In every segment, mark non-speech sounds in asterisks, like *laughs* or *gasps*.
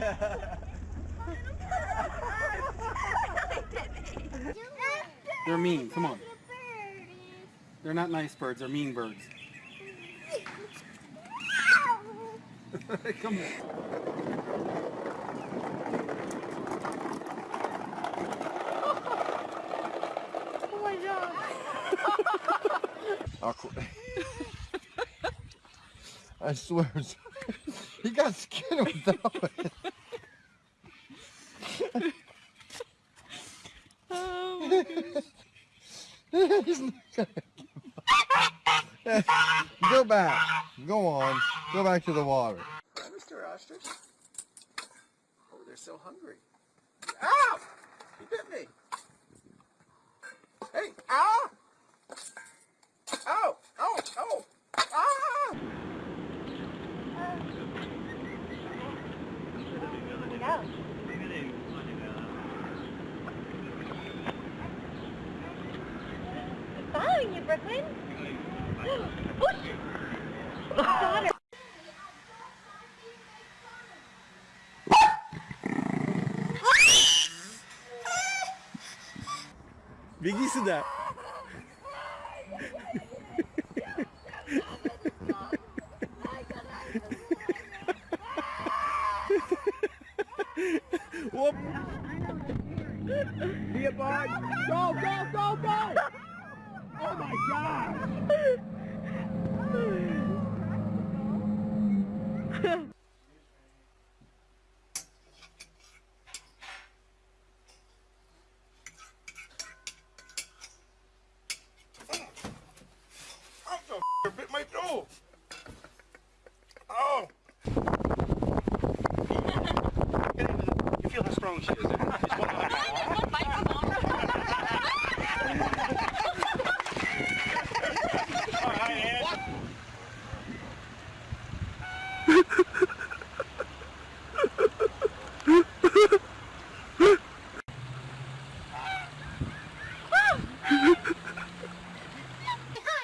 *laughs* They're mean. Come on. They're not nice birds. They're mean birds. *laughs* Come on. Oh my god. *laughs* I'll I swear, he got skin without it. He's not gonna. Go back. Go on. Go back to the water. Mr. Ostrich. Oh, they're so hungry. Ow! He bit me. Hey, ow! Oh, oh, oh! Ah! Following you, Brooklyn. Got her. Biggie сюда. Whoop. Be a bug. Go, go, go, go. Oh my god. I'm bit my toe. Oh. You feel how strong she is. She's one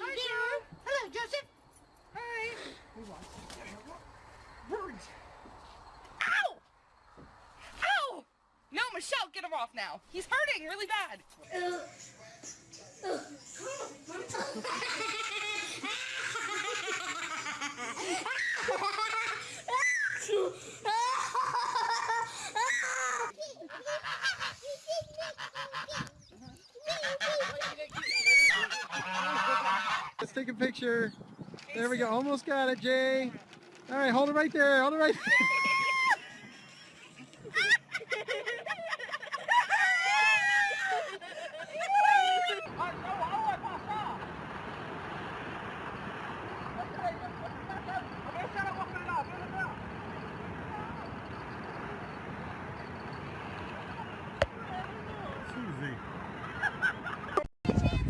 Hi, dear. Hello, Joseph. Ow! Ow! No, Michelle, get him off now. He's hurting really bad. Let's take a picture. There we go. Almost got it, Jay. All right, hold it right there. Hold it right there.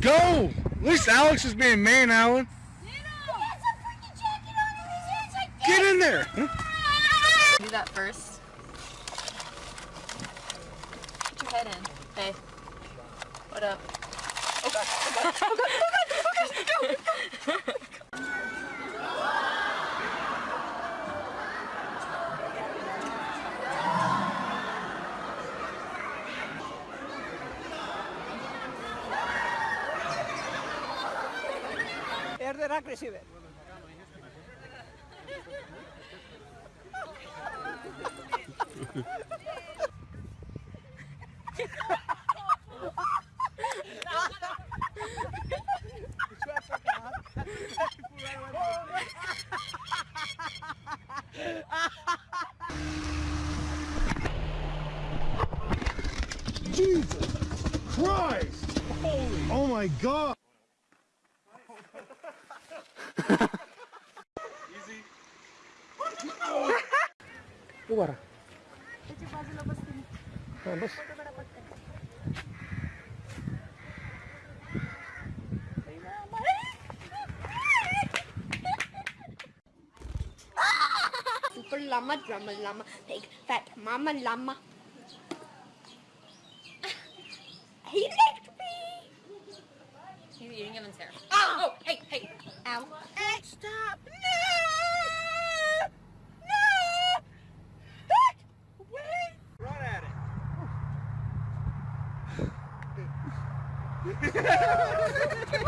Go! At least Alex is being man, Alan. Get in there! Do that first. Put your head in. Hey. What up? Erder agresive. Jesus Christ! Holy! Oh my God! llama, drama llama, pig, fat mama llama. Ah, he licked me! He's eating Evan's hair. Oh! oh! Hey, hey! Ow. Hey, stop! No! No! Hey! Wait! Run at it! *laughs* *laughs*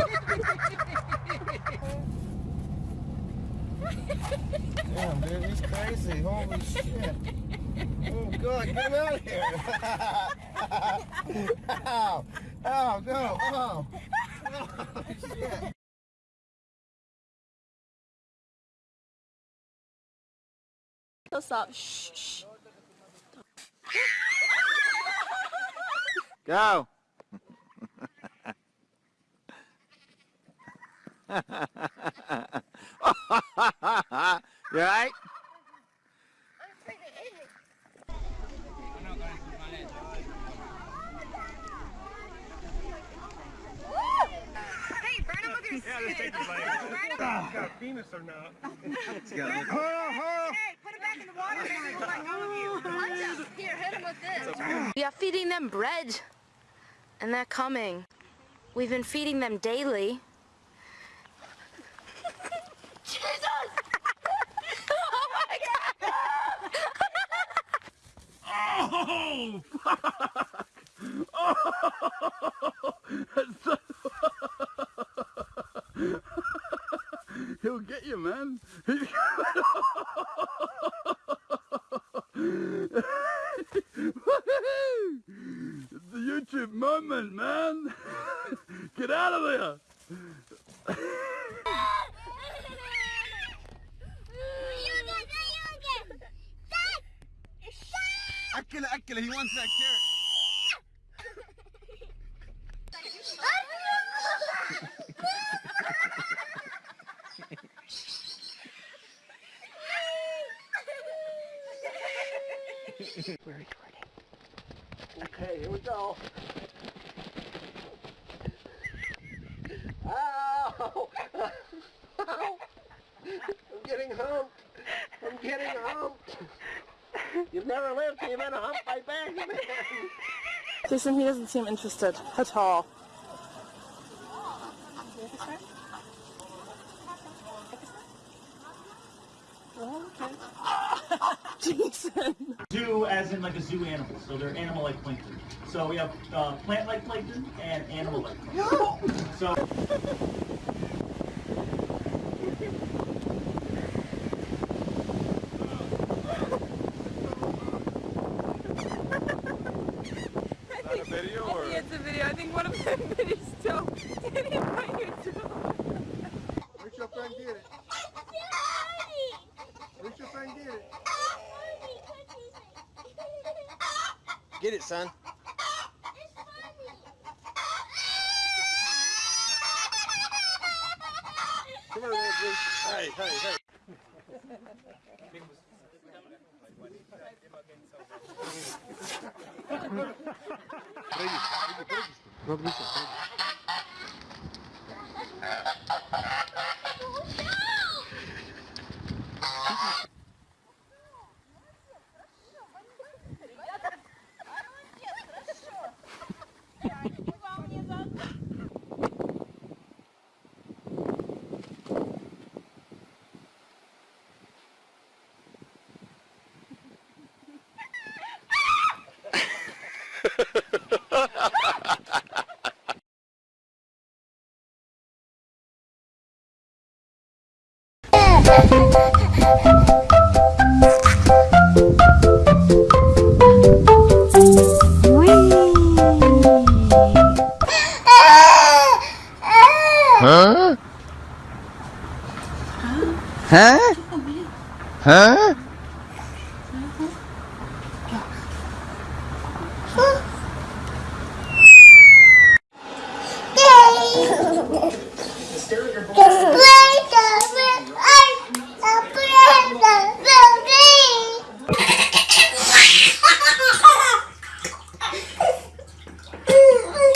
Damn, dude, he's crazy. Holy shit. Oh, God, get him out of here. *laughs* Ow. Ow, go. Oh. Oh, shit. He'll stop. Shh, shh. Go. *laughs* *laughs* you alright? Hey, burn him with your Yeah, stick. this like, penis or not. Uh-huh. Hey, put it back in the water. Maybe he'll let go of you. Punch him. Here, hit him with this. We are feeding them bread, and they're coming. We've been feeding them daily. Oh, *laughs* He'll get you, man. it's *laughs* the YouTube moment, man. *laughs* Get out of there. Akila, Akila, he wants that carrot. We're recording. Okay, here we go. Ow! Ow! *laughs* I'm getting humped. I'm getting humped. You've never lived till you've been humped by bags, man. Jason, he doesn't seem interested at all. *laughs* Jason. Zoo as in like a zoo animal, so they're animal-like plankton. So we have uh, plant-like plankton and animal-like plankton. *gasps* So Video or? It's a video. I think one of them videos don't. Didn't invite you to. Reach up and get it. Reach up and get it. Get it, son. Come on, man, Bruce. Hey, hey, hey. Huh?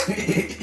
Yeah. *laughs*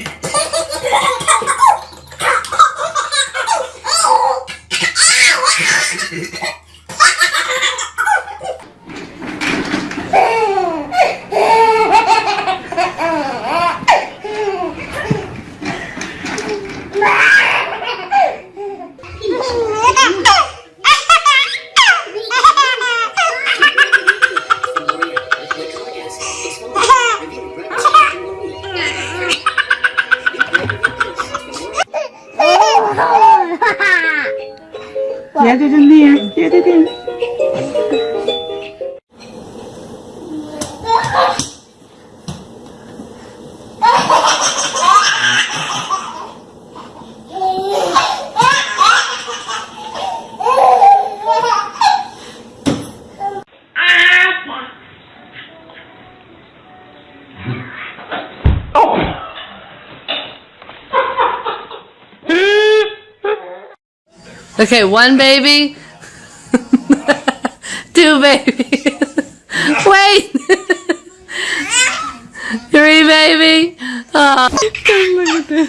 Get it in there. Get it in. Okay, one baby. *laughs* Two babies. *laughs* Wait. *laughs* Three baby. Oh. Look at this.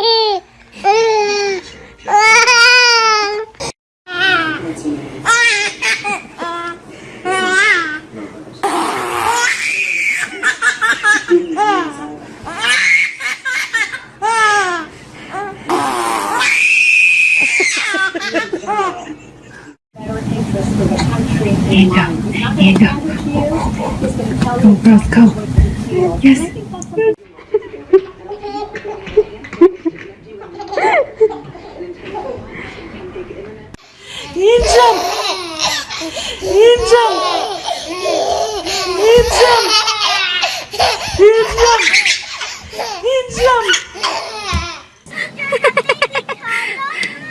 Go. Yes. In jump. In jump. In jump. In jump. In jump.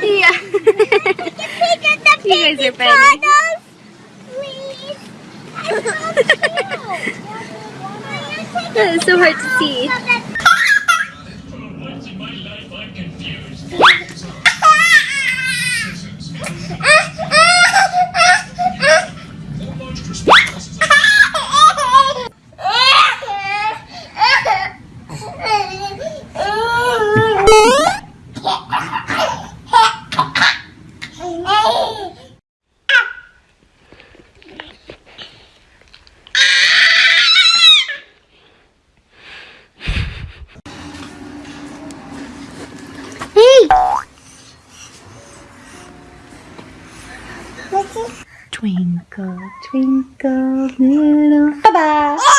Yeah. you guys are funny. That is so hard to see. Twinkle, little. Bye bye.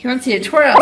He wants you to twirl.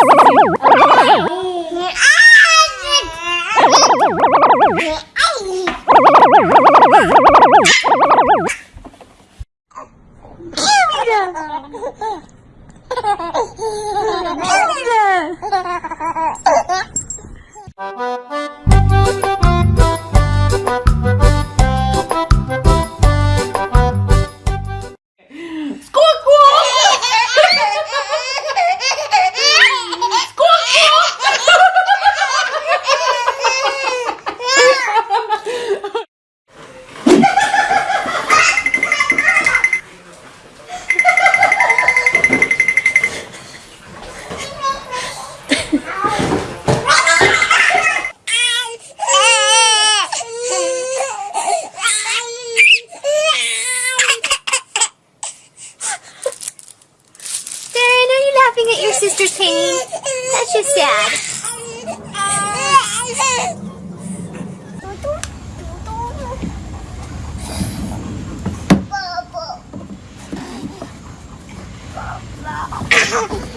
Dada.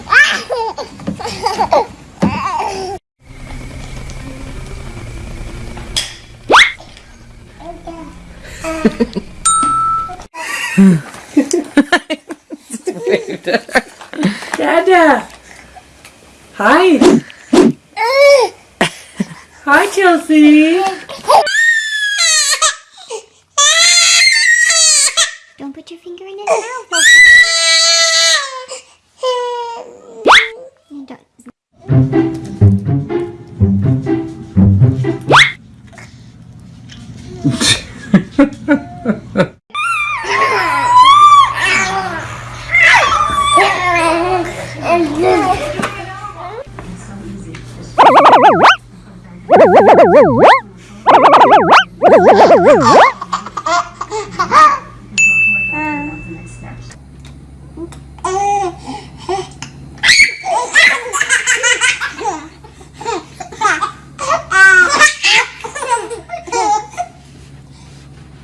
*laughs* *laughs*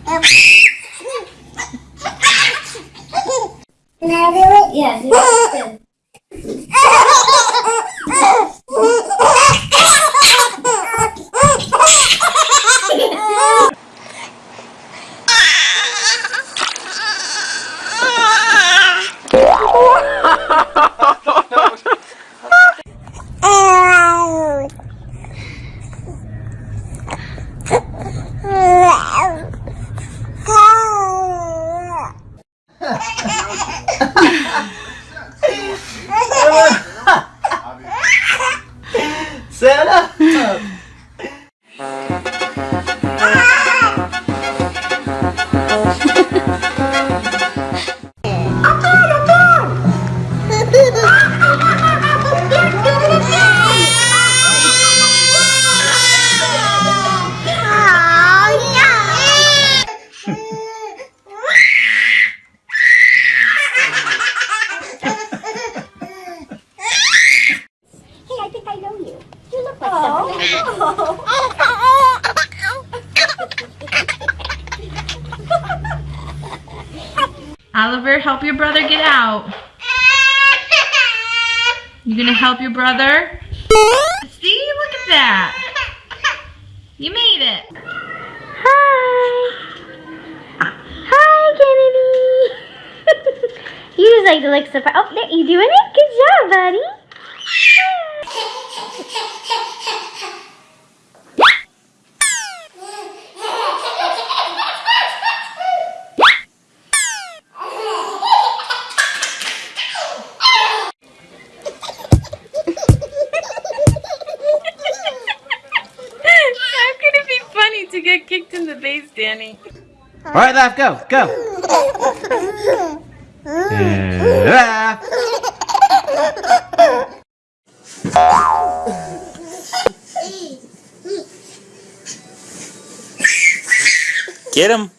Santa! Oliver, help your brother get out. You gonna help your brother? See, look at that. You made it. Hi. Hi, Kennedy. *laughs* you just like to look surprised. Oh, there, you doing it? Good job, buddy. How could it be funny to get kicked in the face, Danny? All right, laugh, go, go. And laugh. Get him.